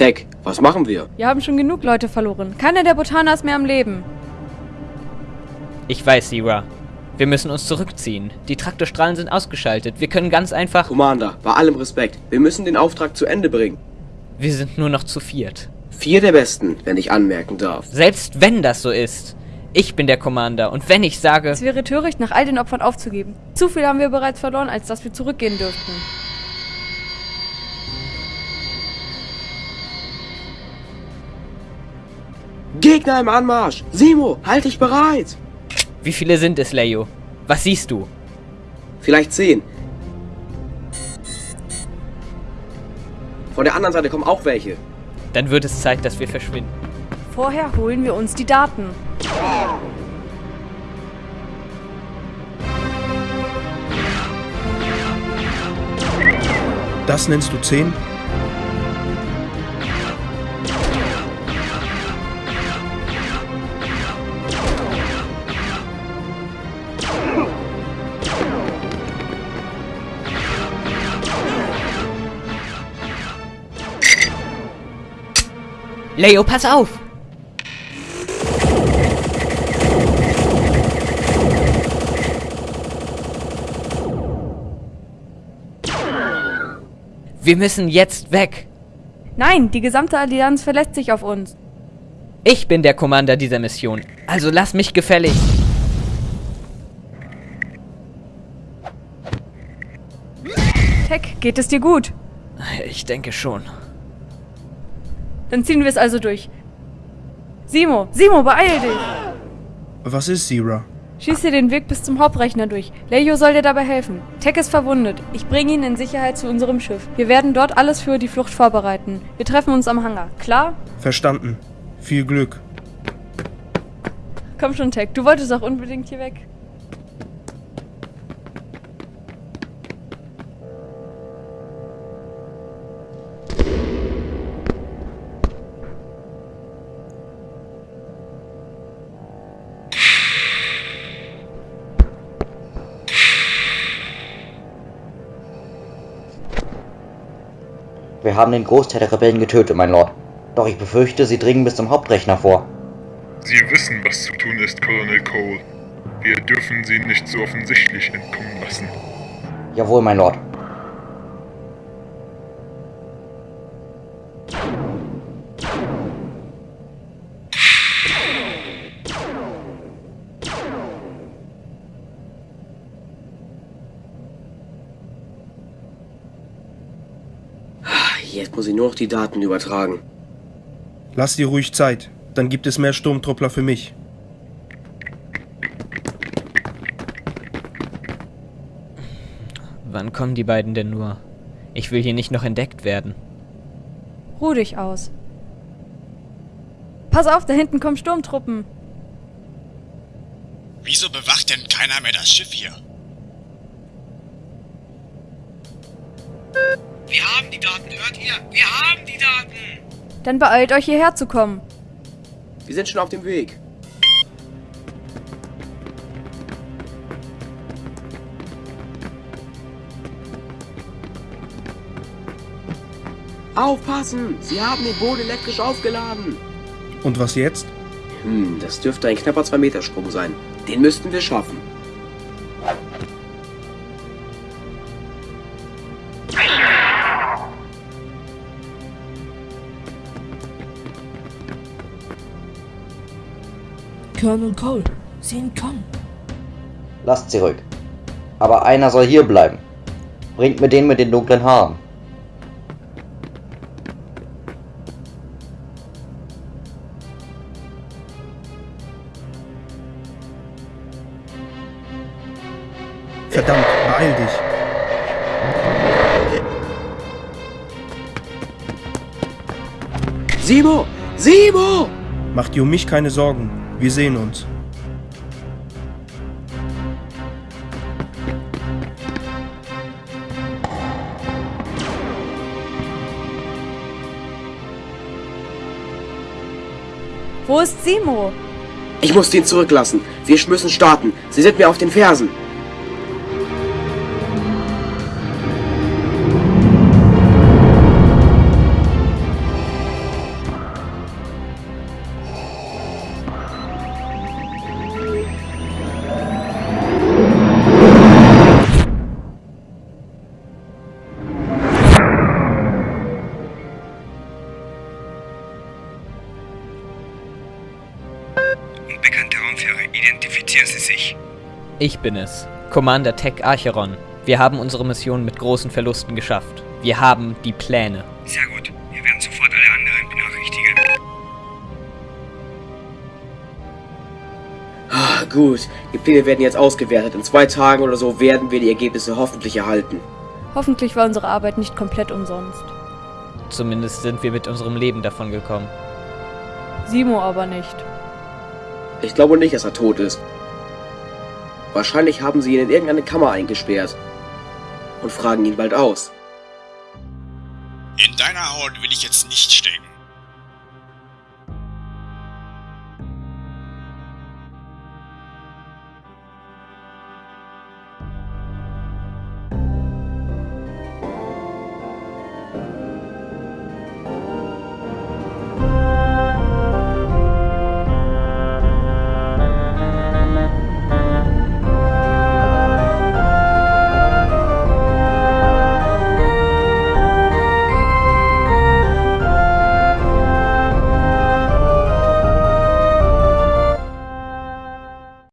Tech, was machen wir? Wir haben schon genug Leute verloren. Keiner der Botaner ist mehr am Leben. Ich weiß, Sira. Wir müssen uns zurückziehen. Die Traktorstrahlen sind ausgeschaltet. Wir können ganz einfach... Commander, bei allem Respekt, wir müssen den Auftrag zu Ende bringen. Wir sind nur noch zu viert. Vier der Besten, wenn ich anmerken darf. Selbst wenn das so ist. Ich bin der Commander und wenn ich sage... Es wäre töricht, nach all den Opfern aufzugeben. Zu viel haben wir bereits verloren, als dass wir zurückgehen dürften. Gegner im Anmarsch! Simo, halt dich bereit! Wie viele sind es, Leo? Was siehst du? Vielleicht zehn. Von der anderen Seite kommen auch welche. Dann wird es Zeit, dass wir verschwinden. Vorher holen wir uns die Daten. Das nennst du 10? Leo, pass auf! Wir müssen jetzt weg. Nein, die gesamte Allianz verlässt sich auf uns. Ich bin der Commander dieser Mission. Also lass mich gefällig. Tech, geht es dir gut? Ich denke schon. Dann ziehen wir es also durch. Simo, Simo, beeil dich! Was ist Zira? Schieß dir den Weg bis zum Hauptrechner durch. Leio soll dir dabei helfen. Tech ist verwundet. Ich bringe ihn in Sicherheit zu unserem Schiff. Wir werden dort alles für die Flucht vorbereiten. Wir treffen uns am Hangar. Klar? Verstanden. Viel Glück. Komm schon, Tech. Du wolltest auch unbedingt hier weg. Wir haben den Großteil der Rebellen getötet, mein Lord. Doch ich befürchte, sie dringen bis zum Hauptrechner vor. Sie wissen, was zu tun ist, Colonel Cole. Wir dürfen sie nicht so offensichtlich entkommen lassen. Jawohl, mein Lord. Jetzt muss ich nur noch die Daten übertragen. Lass dir ruhig Zeit. Dann gibt es mehr Sturmtruppler für mich. Wann kommen die beiden denn nur? Ich will hier nicht noch entdeckt werden. Ruh dich aus. Pass auf, da hinten kommen Sturmtruppen. Wieso bewacht denn keiner mehr das Schiff hier? Wir haben die Daten, hört ihr? Wir haben die Daten! Dann beeilt euch hierher zu kommen. Wir sind schon auf dem Weg. Aufpassen! Sie haben den Boden elektrisch aufgeladen. Und was jetzt? Hm, das dürfte ein knapper 2-Meter-Sprung sein. Den müssten wir schaffen. Colonel Cole, sehen kommen. Lasst sie ruhig. Aber einer soll hier bleiben. Bringt mir den mit den dunklen Haaren. Verdammt, beeil dich. Simo! Simo! Mach dir um mich keine Sorgen. Wir sehen uns. Wo ist Simo? Ich muss den zurücklassen. Wir müssen starten. Sie sind mir auf den Fersen. Ich bin es. Commander Tech Archeron. Wir haben unsere Mission mit großen Verlusten geschafft. Wir haben die Pläne. Sehr gut. Wir werden sofort alle anderen benachrichtigen. Ah, gut, die Pläne werden jetzt ausgewertet. In zwei Tagen oder so werden wir die Ergebnisse hoffentlich erhalten. Hoffentlich war unsere Arbeit nicht komplett umsonst. Zumindest sind wir mit unserem Leben davon gekommen. Simo aber nicht. Ich glaube nicht, dass er tot ist. Wahrscheinlich haben sie ihn in irgendeine Kammer eingesperrt. Und fragen ihn bald aus. In deiner Haut will ich jetzt nicht stecken.